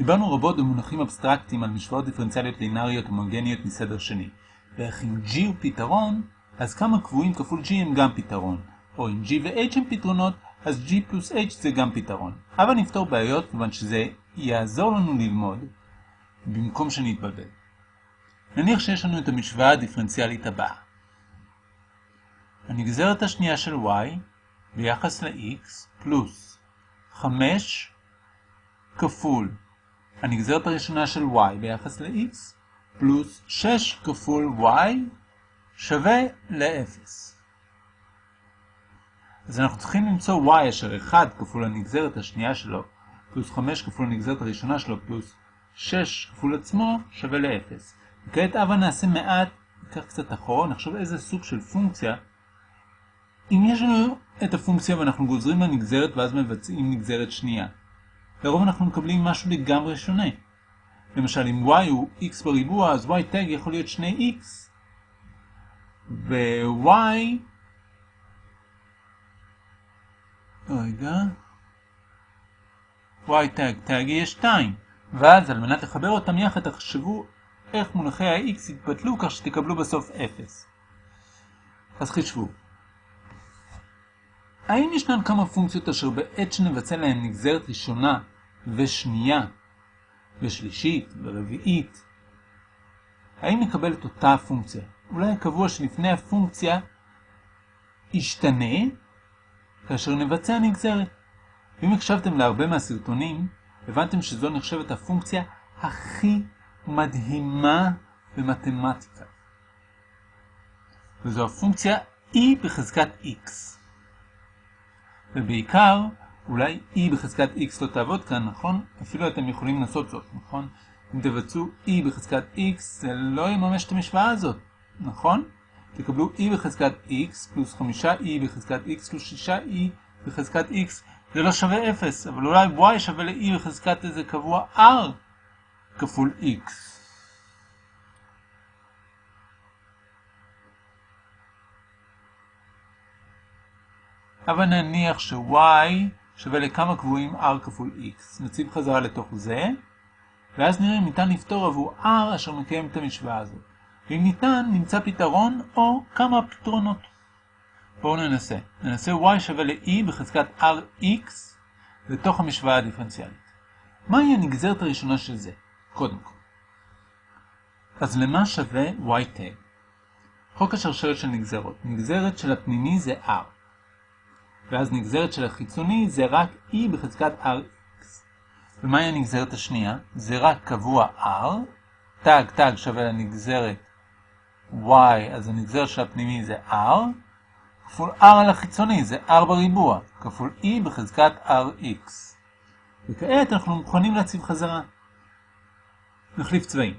דיברנו רבות במונחים אבסטרקטיים על משוואות דיפרנציאליות לינאריות הומוגניות מסדר שני. ואיך אם G הוא פתרון, אז כמה קבועים כפול G הם גם פתרון. או אם G ו-H הם פתרונות, אז G פלוס H זה גם פתרון. אבל נפתור בעיות כיוון שזה יעזור לנו ללמוד, במקום שנתבלבל. נניח שיש לנו את המשוואה הדיפרנציאלית הבאה. הנגזרת השנייה של y ביחס ל-x פלוס 5 כפול הנגזרת הראשונה של y ביחס ל-x פלוס 6 כפול y שווה ל-0. אז אנחנו צריכים למצוא y אשר 1 כפול הנגזרת השנייה שלו פלוס 5 כפול הנגזרת הראשונה שלו פלוס 6 כפול עצמו שווה ל-0. וכעת אבה נעשה מעט, ניקח קצת אחורה, נחשוב איזה סוג של פונקציה. אם יש לנו את הפונקציה ואנחנו גוזרים לנגזרת ואז מבצעים נגזרת שנייה, לרוב אנחנו מקבלים משהו לגמרי שונה. למשל, אם y הוא x בריבוע, אז y tag יכול להיות 2x. ו-y... רגע... y tag, tag יהיה 2. ואז על מנת לחבר אותם יחד, תחשבו איך מונחי ה-x יתבטלו כך שתקבלו בסוף 0. אז חישבו. האם ישנן כמה פונקציות אשר בעת שנבצע להן נגזרת ראשונה ושנייה ושלישית ורביעית, האם נקבל את אותה הפונקציה? אולי הקבוע שלפני הפונקציה ישתנה כאשר נבצע נגזרת. ואם הקשבתם להרבה מהסרטונים, הבנתם שזו נחשבת הפונקציה הכי מדהימה במתמטיקה. וזו הפונקציה e בחזקת x. ובעיקר, אולי e בחזקת x לא תעבוד כאן, נכון? אפילו אתם יכולים לנסות זאת, נכון? אם תבצעו e בחזקת x, זה לא יממש את המשוואה הזאת, נכון? תקבלו e בחזקת x פלוס 5e בחזקת x פלוס 6e בחזקת x, זה לא שווה 0, אבל אולי y שווה ל-e בחזקת איזה קבוע r כפול x. אבל נניח ש-y שווה לכמה קבועים r כפול x. נציב חזרה לתוך זה, ואז נראה אם ניתן לפתור עבור r אשר מקיים את המשוואה הזאת. ואם ניתן, נמצא פתרון או כמה פתרונות. בואו ננסה. ננסה y שווה ל-e בחזקת rx לתוך המשוואה הדיפרנציאלית. מהי הנגזרת הראשונה של זה? קודם כל. אז למה שווה y tag? חוק השרשרת של נגזרות. נגזרת של הפנימי זה r. ואז נגזרת של החיצוני זה רק e בחזקת rx. ומהי הנגזרת השנייה? זה רק קבוע r. תג תג שווה לנגזרת y, אז הנגזרת של הפנימי זה r. כפול r על החיצוני זה r בריבוע, כפול e בחזקת rx. וכעת אנחנו מוכנים להציב חזרה. נחליף צבעים.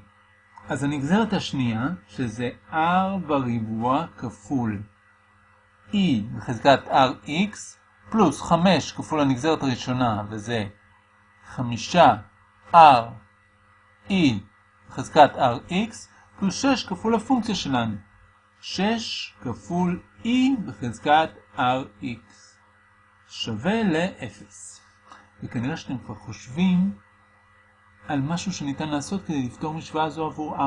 אז הנגזרת השנייה, שזה r בריבוע כפול e בחזקת rx, פלוס 5 כפול הנגזרת הראשונה, וזה 5 r e בחזקת rx, פלוס 6 כפול הפונקציה שלנו. 6 כפול e בחזקת rx שווה ל-0. וכנראה שאתם כבר חושבים על משהו שניתן לעשות כדי לפתור משוואה זו עבור r.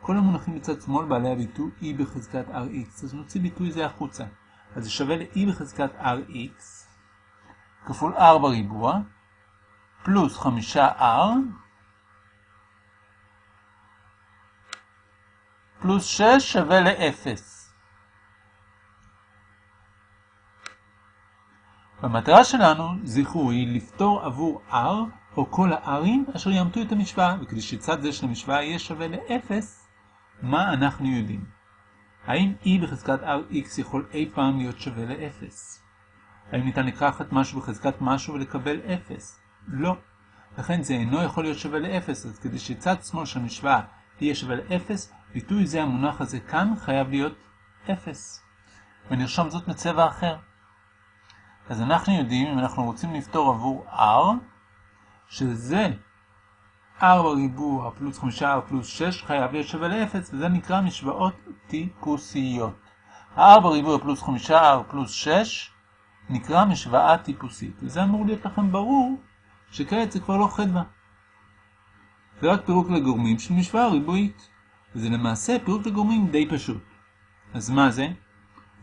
כל המונחים בצד שמאל בעלי הביטוי e בחזקת rx, אז נוציא ביטוי זה החוצה. אז זה שווה ל-e בחזקת rx כפול r בריבוע, פלוס 5r, פלוס 6 שווה ל-0. והמטרה שלנו, זכרו, היא לפתור עבור r או כל ה-r'ים אשר יאמתו את המשוואה, וכדי שצד זה של המשוואה יהיה שווה ל-0, מה אנחנו יודעים? האם e בחזקת rx יכול אי פעם להיות שווה ל-0? האם ניתן לקחת משהו בחזקת משהו ולקבל 0? לא. לכן זה אינו יכול להיות שווה ל-0, אז כדי שצד שמאל של המשוואה יהיה שווה ל-0, ביטוי זה המונח הזה כאן חייב להיות 0. ונרשום זאת מצבע אחר. אז אנחנו יודעים, אם אנחנו רוצים לפתור עבור r, שזה r בריבוע פלוס 5r פלוס 6 חייב להיות שווה ל-0, וזה נקרא משוואות טיפוסיות. ה-r בריבוע פלוס 5r פלוס 6 נקרא משוואה טיפוסית, וזה אמור להיות לכם ברור שכעת זה כבר לא חדווה. זה רק פירוק לגורמים של משוואה ריבועית. וזה למעשה פירוק לגורמים די פשוט. אז מה זה?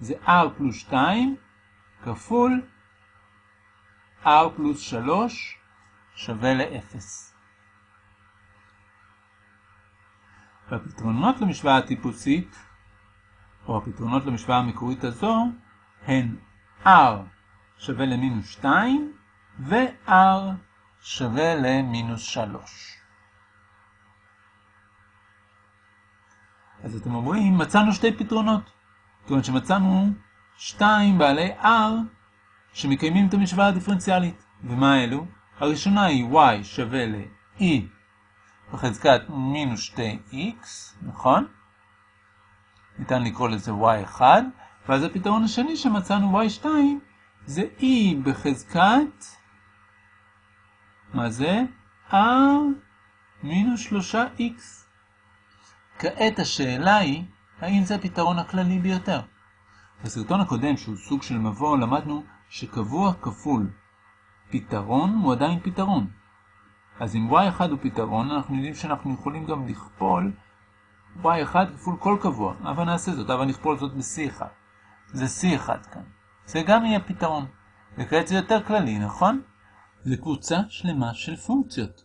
זה r פלוס 2 כפול r פלוס 3 שווה ל-0. והפתרונות למשוואה הטיפוסית, או הפתרונות למשוואה המקורית הזו, הן r שווה למינוס 2 ו-r שווה למינוס 3. אז אתם אומרים, מצאנו שתי פתרונות. כיוון שמצאנו שתיים בעלי r שמקיימים את המשוואה הדיפרנציאלית. ומה אלו? הראשונה היא y שווה ל-e בחזקת מינוס 2x, נכון? ניתן לקרוא לזה y1, ואז הפתרון השני שמצאנו y2 זה e בחזקת, מה זה? r מינוס 3x. כעת השאלה היא, האם זה הפתרון הכללי ביותר? בסרטון הקודם, שהוא סוג של מבוא, למדנו שקבוע כפול פתרון הוא עדיין פתרון. אז אם y1 הוא פתרון, אנחנו יודעים שאנחנו יכולים גם לכפול y1 כפול כל קבוע. אבל נעשה זאת, אבל נכפול זאת ב-c1. זה c1 כאן. זה גם יהיה פתרון. וכעת זה יותר כללי, נכון? זה קבוצה שלמה של פונקציות.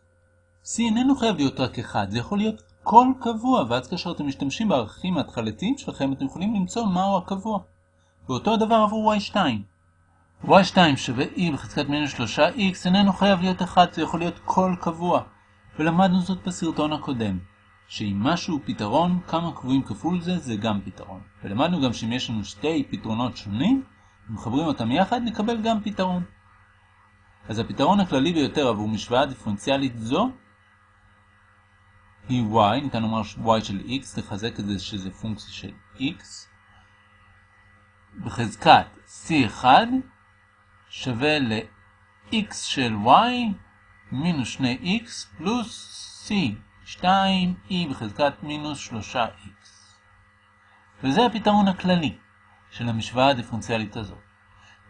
c איננו חייב להיות רק אחד, זה יכול להיות כל קבוע, ואז כאשר אתם משתמשים בערכים ההתחלתיים שלכם, אתם יכולים למצוא מהו הקבוע. ואותו הדבר עבור y2. Y2 שווה e בחזקת מינוס 3x איננו חייב להיות 1, זה יכול להיות כל קבוע. ולמדנו זאת בסרטון הקודם, שאם משהו הוא פתרון, כמה קבועים כפול זה, זה גם פתרון. ולמדנו גם שאם יש לנו שתי פתרונות שונים, אם מחברים אותם יחד, נקבל גם פתרון. אז הפתרון הכללי ביותר עבור משוואה דיפרנציאלית זו היא y, ניתן לומר y של x, לחזק את זה שזה פונקציה של x, בחזקת c1 שווה ל-x של y מינוס 2x פלוס c 2e בחזקת מינוס 3x. וזה הפתרון הכללי של המשוואה הדיפרנציאלית הזאת.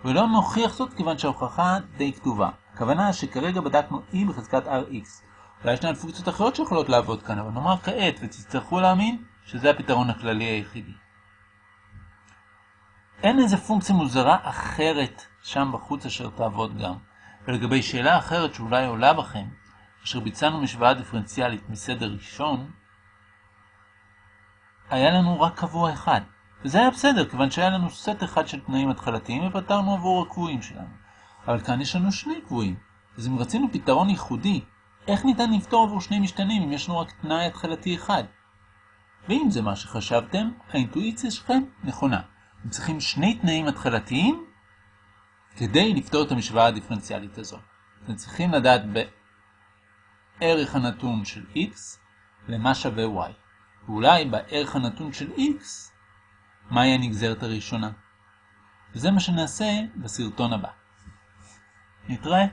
ולא נוכיח זאת כיוון שההוכחה די כתובה. הכוונה שכרגע בדקנו e בחזקת rx. אולי ישנן פונקציות אחרות שיכולות לעבוד כאן, אבל נאמר כעת ותצטרכו להאמין שזה הפתרון הכללי היחידי. אין איזה פונקציה מוזרה אחרת שם בחוץ אשר תעבוד גם. ולגבי שאלה אחרת שאולי עולה בכם, אשר ביצענו משוואה דיפרנציאלית מסדר ראשון, היה לנו רק קבוע אחד. וזה היה בסדר, כיוון שהיה לנו סט אחד של תנאים התחלתיים ופתרנו עבור הקבועים שלנו. אבל כאן יש לנו שני קבועים. אז אם רצינו פתרון ייחודי, איך ניתן לפתור עבור שני משתנים אם יש לנו רק תנאי התחלתי אחד? ואם זה מה שחשבתם, האינטואיציה שלכם נכונה. הם צריכים שני תנאים התחלתיים כדי לפתור את המשוואה הדיפרנציאלית הזו. אתם צריכים לדעת בערך הנתון של x למה שווה y. ואולי בערך הנתון של x מהי הנגזרת הראשונה. וזה מה שנעשה בסרטון הבא. נתראה.